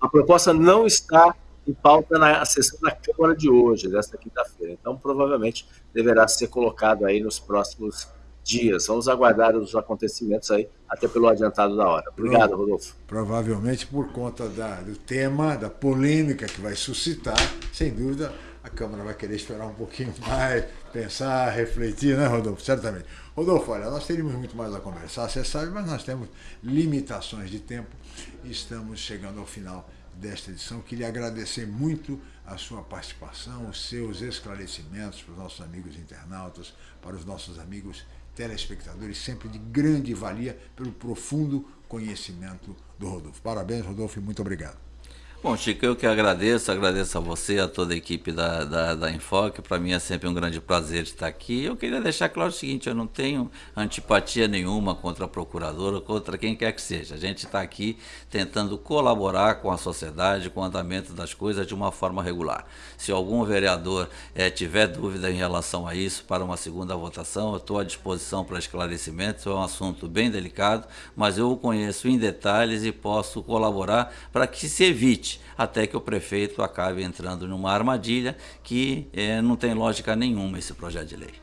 A proposta não está em pauta na sessão da Câmara de hoje, desta quinta-feira. Então, provavelmente, deverá ser colocado aí nos próximos dias. Vamos aguardar os acontecimentos aí, até pelo adiantado da hora. Obrigado, Rodolfo. Provavelmente por conta da, do tema, da polêmica que vai suscitar, sem dúvida, a Câmara vai querer esperar um pouquinho [laughs] mais, pensar, refletir, né, Rodolfo? Certamente. Rodolfo, olha, nós teríamos muito mais a conversar, você sabe, mas nós temos limitações de tempo e estamos chegando ao final desta edição. Queria agradecer muito a sua participação, os seus esclarecimentos para os nossos amigos internautas, para os nossos amigos telespectadores, sempre de grande valia pelo profundo conhecimento do Rodolfo. Parabéns, Rodolfo, e muito obrigado. Bom, Chico, eu que agradeço, agradeço a você, a toda a equipe da, da, da Enfoque. Para mim é sempre um grande prazer estar aqui. Eu queria deixar claro o seguinte: eu não tenho antipatia nenhuma contra a procuradora, contra quem quer que seja. A gente está aqui tentando colaborar com a sociedade, com o andamento das coisas de uma forma regular. Se algum vereador é, tiver dúvida em relação a isso, para uma segunda votação, eu estou à disposição para esclarecimentos. É um assunto bem delicado, mas eu o conheço em detalhes e posso colaborar para que se evite até que o prefeito acabe entrando numa armadilha que é, não tem lógica nenhuma esse projeto de lei.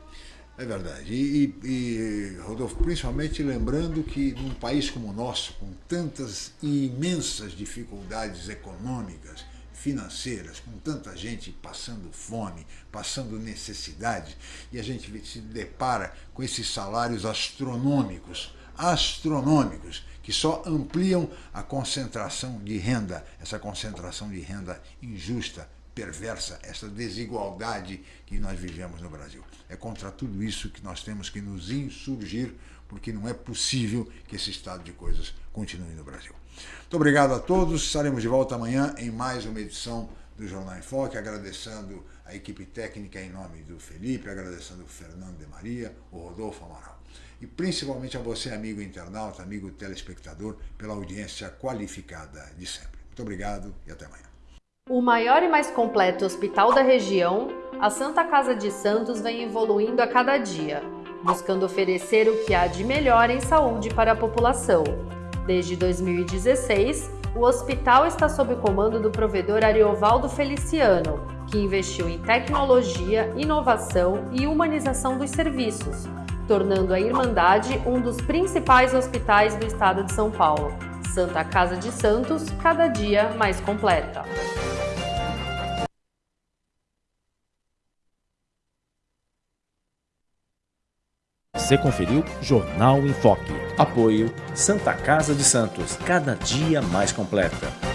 É verdade. E, e, e, Rodolfo, principalmente lembrando que num país como o nosso, com tantas imensas dificuldades econômicas, financeiras, com tanta gente passando fome, passando necessidade, e a gente se depara com esses salários astronômicos, astronômicos, que só ampliam a concentração de renda, essa concentração de renda injusta, perversa, essa desigualdade que nós vivemos no Brasil. É contra tudo isso que nós temos que nos insurgir, porque não é possível que esse estado de coisas continue no Brasil. Muito obrigado a todos. Estaremos de volta amanhã em mais uma edição do Jornal em Foque, agradecendo a equipe técnica em nome do Felipe, agradecendo o Fernando de Maria, o Rodolfo Amaral. E principalmente a você, amigo internauta, amigo telespectador, pela audiência qualificada de sempre. Muito obrigado e até amanhã. O maior e mais completo hospital da região, a Santa Casa de Santos vem evoluindo a cada dia, buscando oferecer o que há de melhor em saúde para a população. Desde 2016, o hospital está sob o comando do provedor Ariovaldo Feliciano, que investiu em tecnologia, inovação e humanização dos serviços, tornando a Irmandade um dos principais hospitais do estado de São Paulo. Santa Casa de Santos, cada dia mais completa. Você conferiu Jornal em Foque. Apoio Santa Casa de Santos, cada dia mais completa.